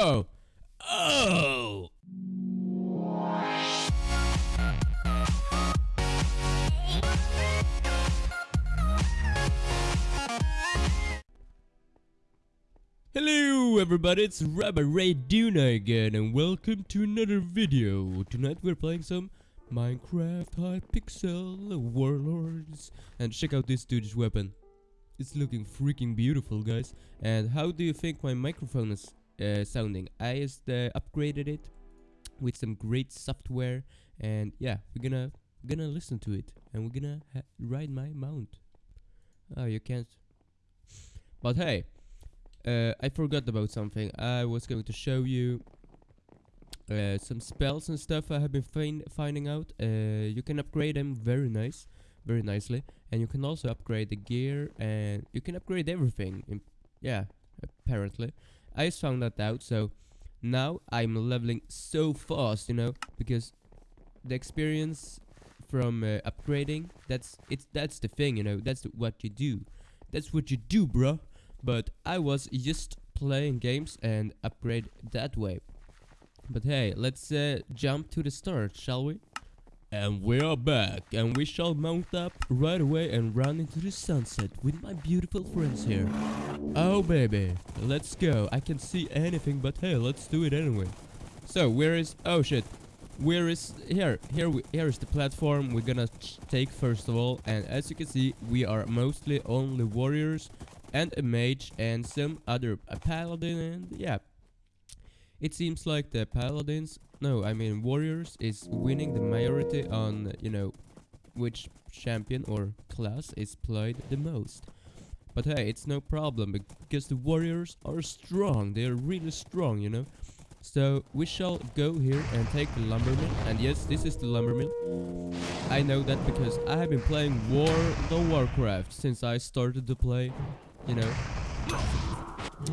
Oh! Oh! Hello everybody, it's Rabbi Ray Duna again and welcome to another video. Tonight we're playing some Minecraft Hypixel Warlords and check out this dude's weapon. It's looking freaking beautiful guys. And how do you think my microphone is uh, sounding? I just uh, upgraded it with some great software and yeah, we're gonna gonna listen to it and we're gonna ride my mount. Oh, you can't. But hey, uh, I forgot about something. I was going to show you uh, some spells and stuff I have been find finding out. Uh, you can upgrade them very nice, very nicely, and you can also upgrade the gear and you can upgrade everything. yeah, apparently, I just found that out. So now I'm leveling so fast, you know, because the experience from uh, upgrading that's it's that's the thing, you know. That's what you do. That's what you do, bro but I was just playing games and upgrade that way. But hey, let's uh, jump to the start, shall we? And we are back, and we shall mount up right away and run into the sunset with my beautiful friends here. Oh baby, let's go. I can see anything, but hey, let's do it anyway. So, where is... Oh shit. Where is... Here, here, we, here is the platform we're gonna take first of all. And as you can see, we are mostly only warriors and a mage and some other a paladin and yeah it seems like the paladins no i mean warriors is winning the majority on you know which champion or class is played the most. But hey it's no problem because the warriors are strong. They are really strong you know? So we shall go here and take the lumber mill and yes this is the lumber mill I know that because I have been playing War the Warcraft since I started to play you know,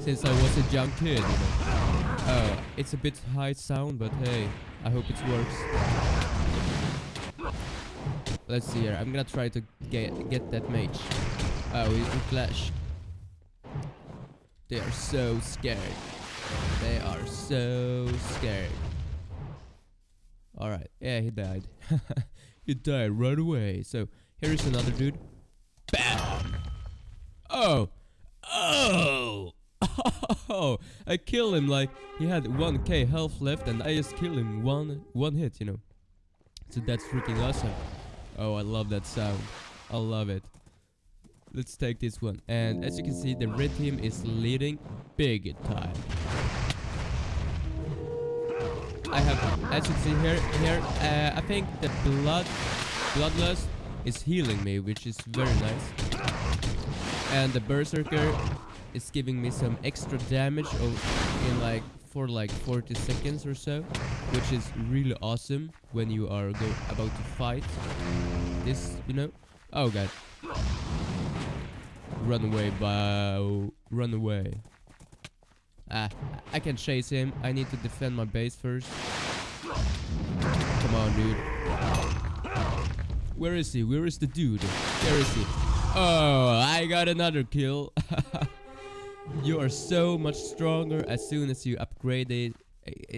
since I was a young kid. Uh, it's a bit high sound, but hey, I hope it works. Let's see here. I'm gonna try to get get that mage. Oh, we, we flash. They are so scared. They are so scared. Alright, yeah, he died. he died right away. So, here is another dude. BAM! Oh! Oh! Oh! I killed him like he had 1k health left and I just killed him one one hit, you know. So that's freaking awesome. Oh, I love that sound. I love it. Let's take this one. And as you can see, the red team is leading big time. I have, as you can see here, here, uh, I think the blood, bloodlust is healing me, which is very nice. And the Berserker is giving me some extra damage in like for like 40 seconds or so, which is really awesome when you are about to fight this, you know. Oh god. Run away, bow. Run away. Ah, I can chase him. I need to defend my base first. Come on, dude. Where is he? Where is the dude? Where is he? Oh, I got another kill. you are so much stronger as soon as you upgrade it,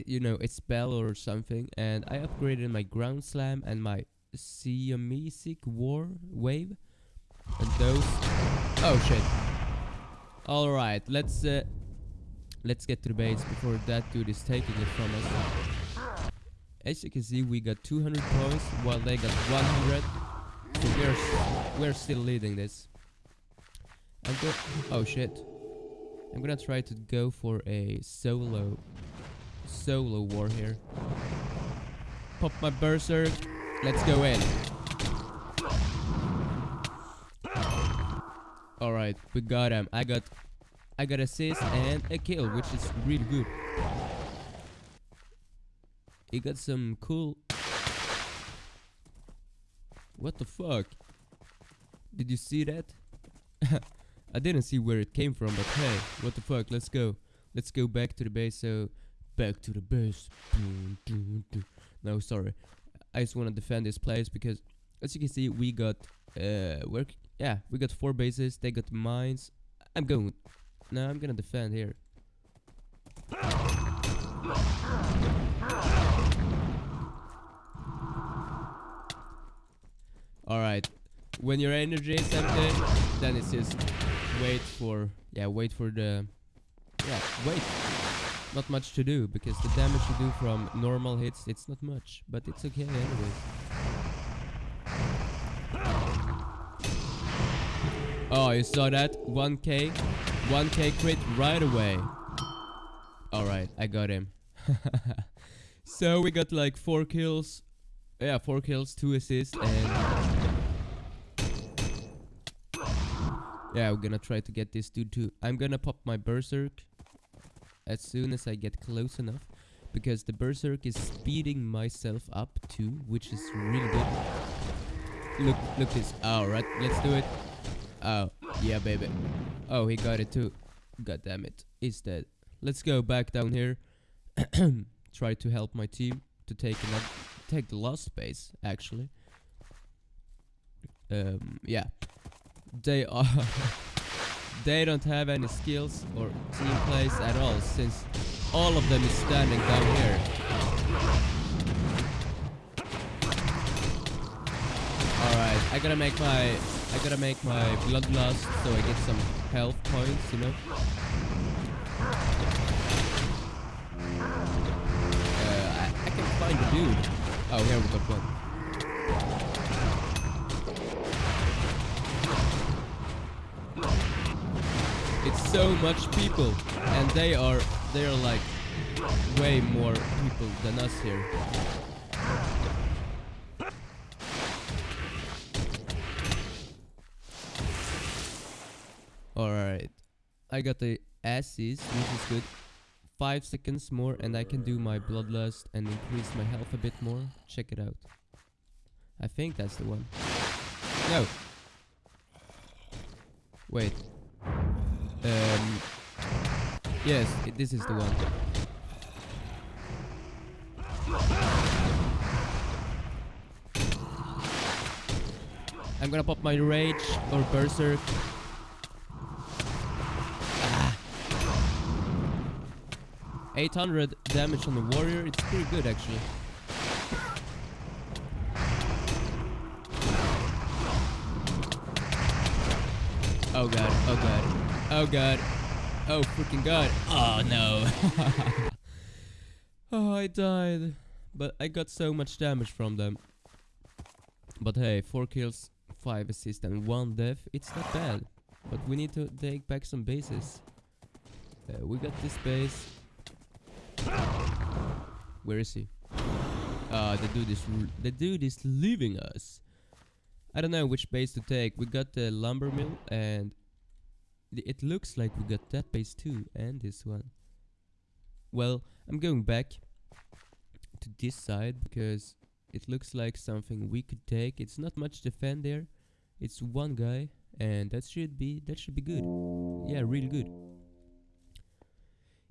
you know, a spell or something. And I upgraded my ground slam and my Seismic war wave. And those... Oh, shit. Alright, let's... Uh, let's get to the base before that dude is taking it from us. As you can see, we got 200 points while they got 100. So we're, we're still leading this. Oh shit. I'm gonna try to go for a solo solo war here. Pop my berserk. Let's go in. Alright, we got him. I got I got assist and a kill, which is really good. He got some cool what the fuck? Did you see that? I didn't see where it came from, but hey, what the fuck, let's go. Let's go back to the base, so... Back to the base. No, sorry. I just want to defend this place because, as you can see, we got... Uh, work. Yeah, we got four bases, they got mines. I'm going... No, I'm gonna defend here. Alright. When your energy is empty, then it's just wait for yeah, wait for the yeah, wait. Not much to do because the damage you do from normal hits it's not much, but it's okay anyways. Oh, you saw that? 1k 1k crit right away. Alright, I got him. so we got like 4 kills. Yeah, 4 kills, 2 assists and Yeah, we're gonna try to get this dude too. I'm gonna pop my berserk as soon as I get close enough because the berserk is speeding myself up too, which is really good. Look, look this. Alright, let's do it. Oh, yeah, baby. Oh, he got it too. God damn it. He's dead. Let's go back down here. Try to help my team to take another, take the last space, actually. Um, yeah they are they don't have any skills or team plays at all since all of them is standing down here. Alright, I gotta make my I gotta make my bloodlust so I get some health points, you know. Uh, I, I can find a dude. Oh, here we got one. So much people, and they are they are like way more people than us here. Alright. I got the asses, which is good. Five seconds more and I can do my bloodlust and increase my health a bit more. Check it out. I think that's the one. No. Wait. Um, yes, it, this is the one. I'm gonna pop my rage or berserk. Ah. 800 damage on the warrior, it's pretty good actually. Oh god, oh god. Oh god. Oh freaking god. Oh no. oh, I died. But I got so much damage from them. But hey, 4 kills, 5 assists and 1 death. It's not bad. But we need to take back some bases. Uh, we got this base. Where is he? Uh, the dude is the dude is leaving us. I don't know which base to take. We got the lumber mill and it looks like we got that base too, and this one. Well, I'm going back to this side because it looks like something we could take. It's not much defend there. It's one guy, and that should be that should be good. Yeah, really good.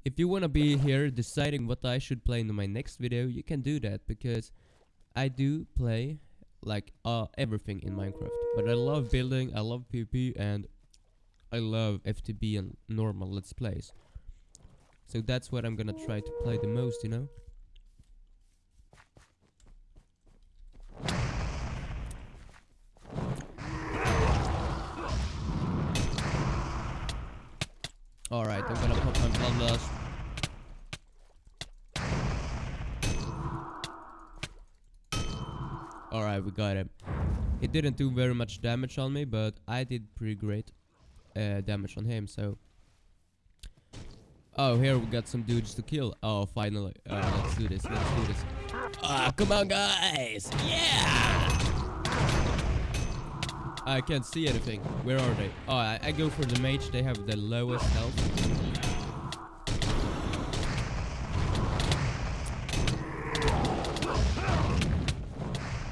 If you wanna be here deciding what I should play in my next video, you can do that because I do play like uh, everything in Minecraft. But I love building, I love PvP, and I love FTB and normal Let's Plays. So that's what I'm gonna try to play the most, you know? Alright, I'm gonna pop my bloodlust. Alright, we got him. He didn't do very much damage on me, but I did pretty great uh, damage on him, so... Oh, here we got some dudes to kill. Oh, finally. Uh, let's do this, let's do this. Ah, come on, guys! Yeah! I can't see anything. Where are they? Oh, I, I go for the mage. They have the lowest health.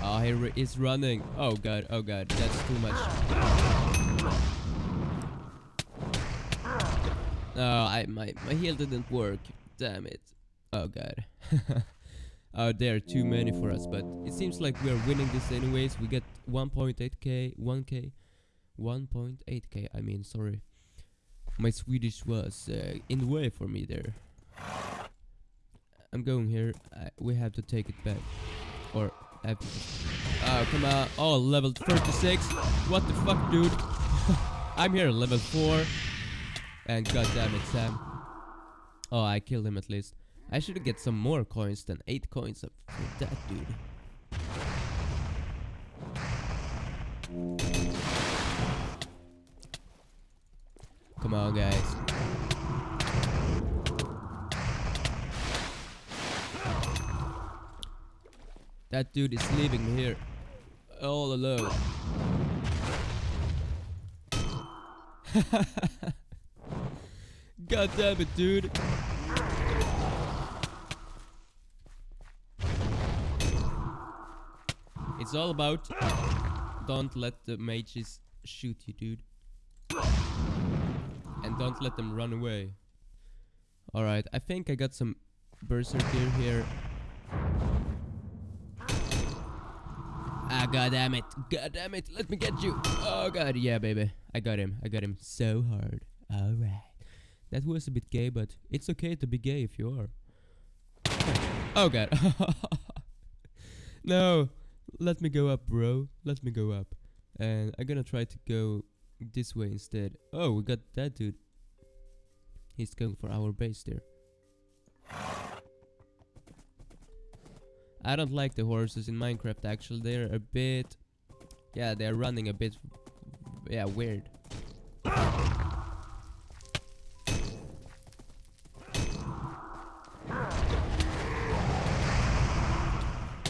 Oh, he is running. Oh god, oh god, that's too much. No, I my my heal didn't work. Damn it. Oh god. oh, there are too many for us, but it seems like we are winning this anyways. We get 1.8k, 1k, 1.8k. I mean, sorry. My Swedish was uh, in the way for me there. I'm going here. I, we have to take it back. Or have to Oh, come on. Oh, level 36. What the fuck, dude? I'm here, level 4. And god damn it, Sam. Oh, I killed him at least. I should get some more coins than 8 coins for that dude. Come on, guys. That dude is leaving me here all alone. God damn it, dude. It's all about don't let the mages shoot you, dude. And don't let them run away. Alright, I think I got some berserker here. Ah, god damn it. God damn it. Let me get you. Oh, god. Yeah, baby. I got him. I got him so hard. Alright. That was a bit gay, but it's okay to be gay if you are. Oh, god. no. Let me go up, bro. Let me go up. And I'm gonna try to go this way instead. Oh, we got that dude. He's going for our base there. I don't like the horses in Minecraft actually. They're a bit... Yeah, they're running a bit... Yeah, weird.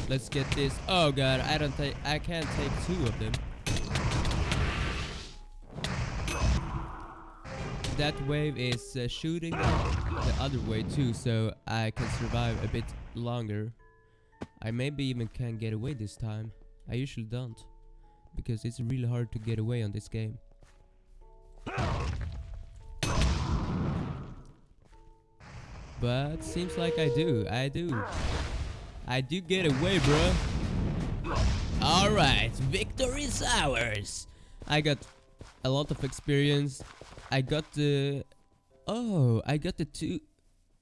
Let's get this. Oh god, I don't take. I can't take two of them. That wave is uh, shooting the other way too, so I can survive a bit longer. I maybe even can get away this time. I usually don't. Because it's really hard to get away on this game. But seems like I do. I do. I do get away, bro. Alright, victory is ours. I got a lot of experience. I got the... Oh, I got the two...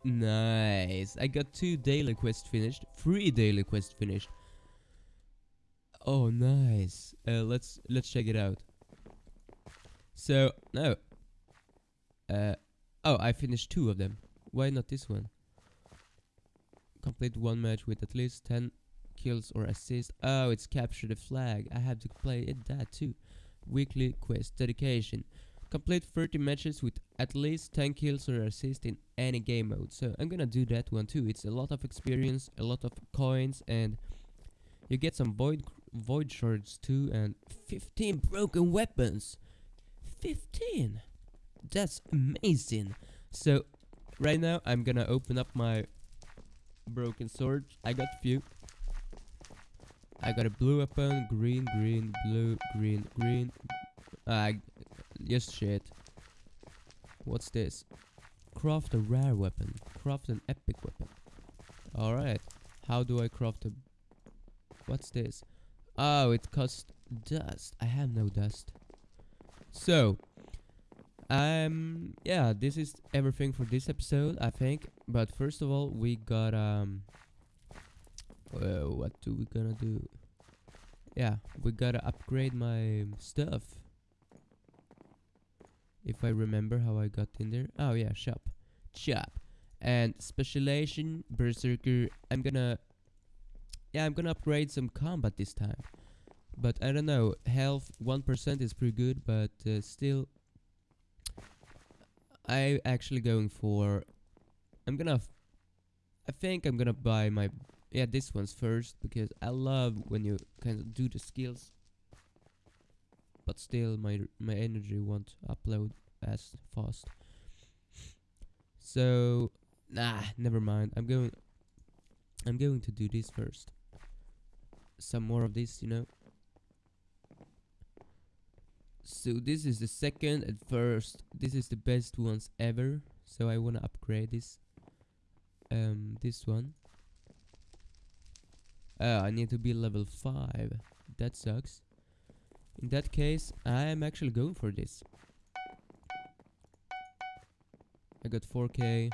Nice. I got two daily quests finished. Three daily quests finished. Oh, nice. Uh, let's let's check it out. So no. Uh, oh, I finished two of them. Why not this one? Complete one match with at least 10 kills or assists. Oh, it's capture the flag. I have to play it that too. Weekly quest dedication. Complete 30 matches with at least 10 kills or assists in any game mode. So I'm gonna do that one too. It's a lot of experience, a lot of coins, and you get some void void shards too, and 15 broken weapons. 15. That's amazing. So right now I'm gonna open up my broken sword. I got few. I got a blue weapon, green, green, blue, green, green. Uh, just shit. What's this? Craft a rare weapon. Craft an epic weapon. Alright. How do I craft a... What's this? Oh, it costs dust. I have no dust. So, um, yeah, this is everything for this episode, I think. But first of all, we got, um... Well, what do we gonna do? Yeah, we gotta upgrade my stuff. If I remember how I got in there. Oh yeah, shop. Shop. And specialization, berserker. I'm gonna... Yeah, I'm gonna upgrade some combat this time. But I don't know, health 1% is pretty good, but uh, still... I actually going for... I'm gonna... I think I'm gonna buy my... Yeah, this one's first, because I love when you kind of do the skills but still my my energy won't upload as fast. So nah, never mind. I'm going I'm going to do this first. Some more of this, you know. So this is the second and first. This is the best ones ever. So I wanna upgrade this. Um, this one. Oh, I need to be level 5. That sucks. In that case, I am actually going for this. I got 4k,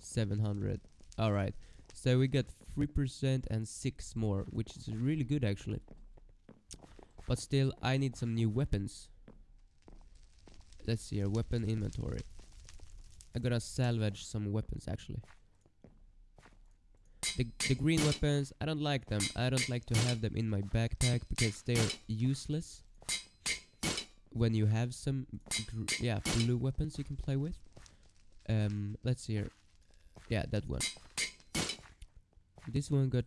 700. Alright. So we got 3% and 6 more, which is really good actually. But still, I need some new weapons. Let's see here, weapon inventory. I'm gonna salvage some weapons actually. The, the green weapons, I don't like them. I don't like to have them in my backpack because they're useless. When you have some, yeah, blue weapons you can play with. Um, let's see here. Yeah, that one. This one got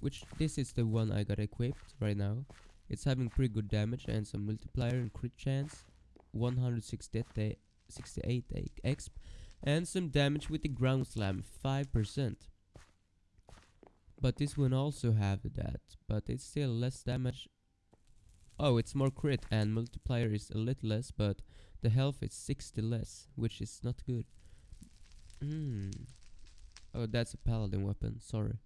which this is the one I got equipped right now. It's having pretty good damage and some multiplier and crit chance. 168 exp and some damage with the ground slam 5%. But this one also have that, but it's still less damage. Oh, it's more crit and multiplier is a little less, but the health is 60 less, which is not good. Hmm. Oh, that's a paladin weapon, sorry.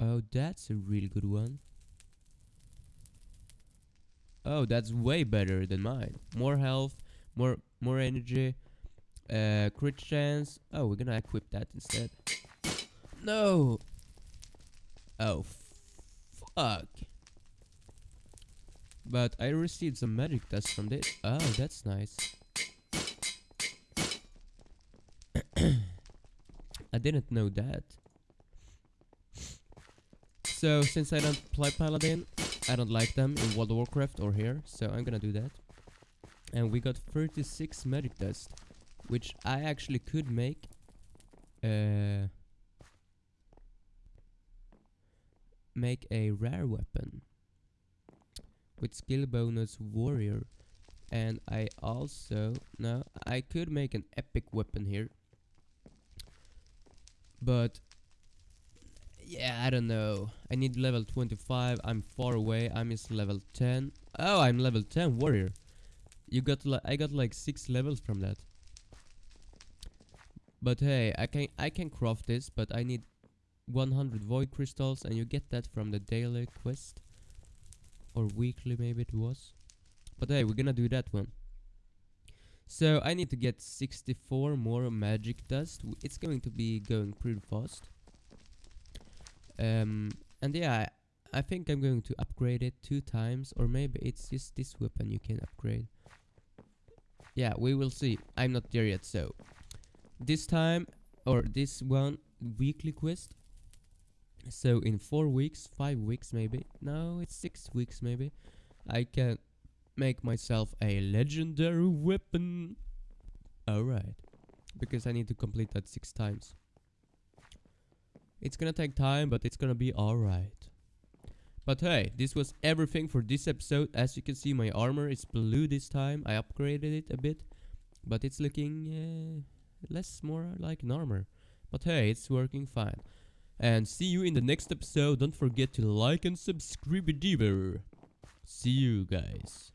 Oh, that's a really good one. Oh, that's way better than mine. More health, more more energy, uh, crit chance. Oh, we're gonna equip that instead. No! Oh, fuck. But I received some magic dust from this. Oh, that's nice. I didn't know that. So, since I don't play Paladin, I don't like them in World of Warcraft or here, so I'm gonna do that. And we got 36 magic dust, which I actually could make. Uh, make a rare weapon with skill bonus warrior and I also no I could make an epic weapon here but yeah I don't know. I need level 25 I'm far away. I'm level 10 oh I'm level 10 warrior. You got like I got like 6 levels from that. But hey I can I can craft this but I need 100 void crystals and you get that from the daily quest? Or weekly maybe it was? But hey we're gonna do that one. So I need to get 64 more magic dust. It's going to be going pretty fast um, and yeah I think I'm going to upgrade it two times or maybe it's just this weapon you can upgrade yeah we will see I'm not there yet so this time or this one weekly quest so in four weeks, five weeks maybe, no, it's six weeks maybe, I can make myself a legendary weapon. Alright, because I need to complete that six times. It's gonna take time, but it's gonna be alright. But hey, this was everything for this episode. As you can see, my armor is blue this time. I upgraded it a bit, but it's looking uh, less more like an armor. But hey, it's working fine. And see you in the next episode. Don't forget to like and subscribe. See you guys.